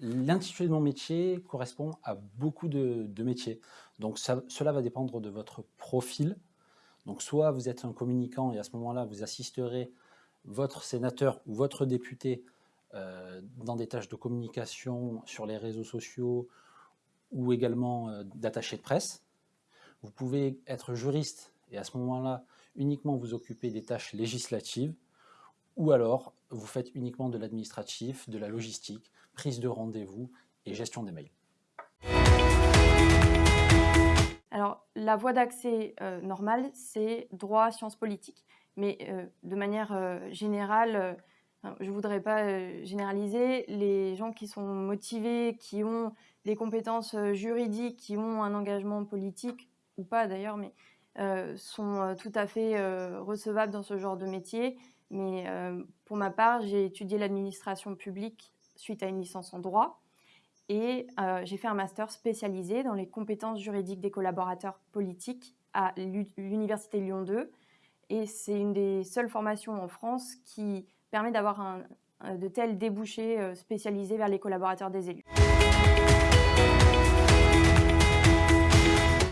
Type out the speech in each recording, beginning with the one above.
l'intitulé de mon métier correspond à beaucoup de, métiers. Donc cela va dépendre de votre profil. Donc soit vous êtes un communicant et à ce moment-là, vous assisterez votre sénateur ou votre député euh, dans des tâches de communication sur les réseaux sociaux ou également euh, d'attaché de presse. Vous pouvez être juriste et à ce moment-là, uniquement vous occuper des tâches législatives ou alors vous faites uniquement de l'administratif, de la logistique, prise de rendez-vous et gestion des mails. Alors, la voie d'accès euh, normale, c'est droit, sciences politiques. Mais euh, de manière euh, générale, je ne voudrais pas généraliser, les gens qui sont motivés, qui ont des compétences juridiques, qui ont un engagement politique, ou pas d'ailleurs, mais sont tout à fait recevables dans ce genre de métier. Mais euh, pour ma part, j'ai étudié l'administration publique suite à une licence en droit et euh, j'ai fait un master spécialisé dans les compétences juridiques des collaborateurs politiques à l'U- l'Université Lyon 2. Et c'est une des seules formations en France qui permet d'avoir un- de tels débouchés euh, spécialisés vers les collaborateurs des élus.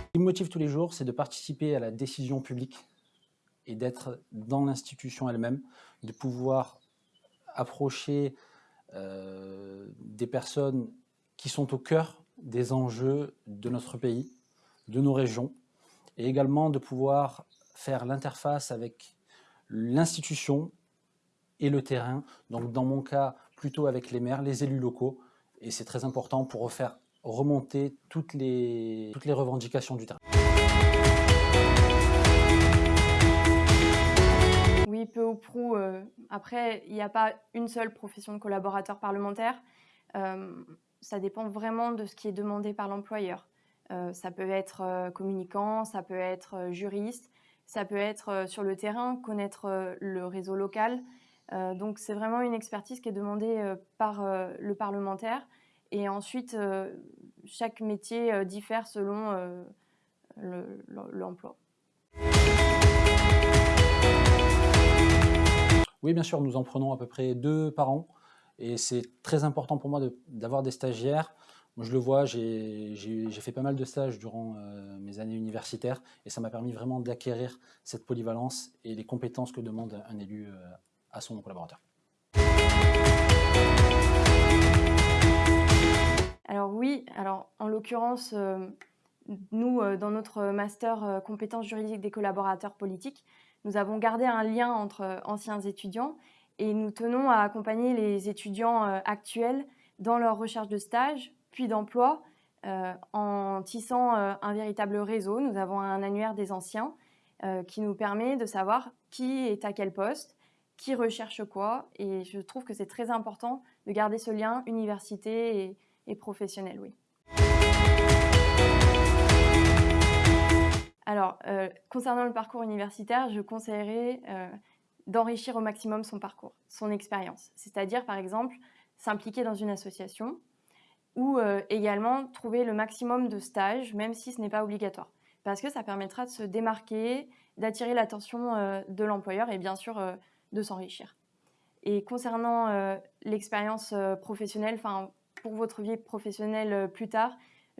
Ce qui me motive tous les jours, c'est de participer à la décision publique et d'être dans l'institution elle-même, de pouvoir approcher euh, des personnes qui sont au cœur des enjeux de notre pays, de nos régions, et également de pouvoir faire l'interface avec l'institution et le terrain, donc dans mon cas plutôt avec les maires, les élus locaux, et c'est très important pour refaire remonter toutes les, toutes les revendications du terrain. Peu ou prou. euh, après, il n'y a pas une seule profession de collaborateur parlementaire. Euh, ça dépend vraiment de ce qui est demandé par l'employeur. Euh, ça peut être communicant, ça peut être juriste, ça peut être sur le terrain, connaître le réseau local. Donc c'est vraiment une expertise qui est demandée par le parlementaire. Et ensuite, chaque métier diffère selon euh, le- Oui, bien sûr, nous en prenons à peu près deux par an. Et c'est très important pour moi d'avoir des stagiaires. Moi, je le vois, j'ai fait pas mal de stages durant euh, mes années universitaires et ça m'a permis vraiment d'acquérir cette polyvalence et les compétences que demande un élu euh, à son collaborateur. Alors oui, alors en l'occurrence, euh, nous, euh, dans notre master euh, compétences juridiques des collaborateurs politiques, nous avons gardé un lien entre euh, anciens étudiants et nous tenons à accompagner les étudiants actuels dans leur recherche de stage puis d'emploi en tissant un véritable réseau. Nous avons un annuaire des anciens qui nous permet de savoir qui est à quel poste, qui recherche quoi et je trouve que c'est très important de garder ce lien université et professionnel, oui. Alors, euh, concernant le parcours universitaire, je conseillerais euh, d'enrichir au maximum son parcours, son expérience. C'est-à-dire, par exemple, s'impliquer dans une association ou euh, également trouver le maximum de stages, même si ce n'est pas obligatoire. Parce que ça permettra de se démarquer, d'attirer l'attention de l'employeur et bien sûr de s'enrichir. Et concernant l'expérience professionnelle, enfin pour votre vie professionnelle plus tard,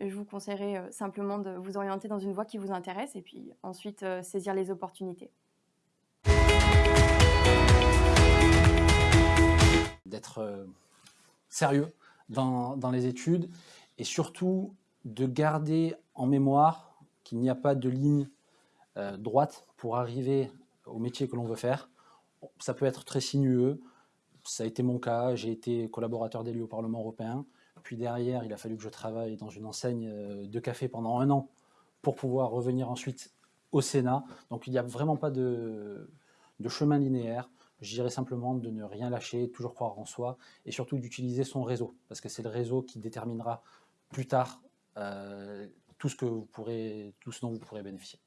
je vous conseillerais euh, simplement de vous orienter dans une voie qui vous intéresse et puis ensuite euh, saisir les opportunités. D'être euh, sérieux dans, les études et surtout de garder en mémoire qu'il n'y a pas de ligne euh, droite pour arriver au métier que l'on veut faire. Ça peut être très sinueux, ça a été mon cas, j'ai été collaborateur d'élu au Parlement européen, puis derrière il a fallu que je travaille dans une enseigne euh, de café pendant un an pour pouvoir revenir ensuite au Sénat. Donc il n'y a vraiment pas de, chemin linéaire. Je dirais simplement de ne rien lâcher, toujours croire en soi et surtout d'utiliser son réseau parce que c'est le réseau qui déterminera plus tard euh, tout, ce que vous pourrez, tout ce dont vous pourrez bénéficier.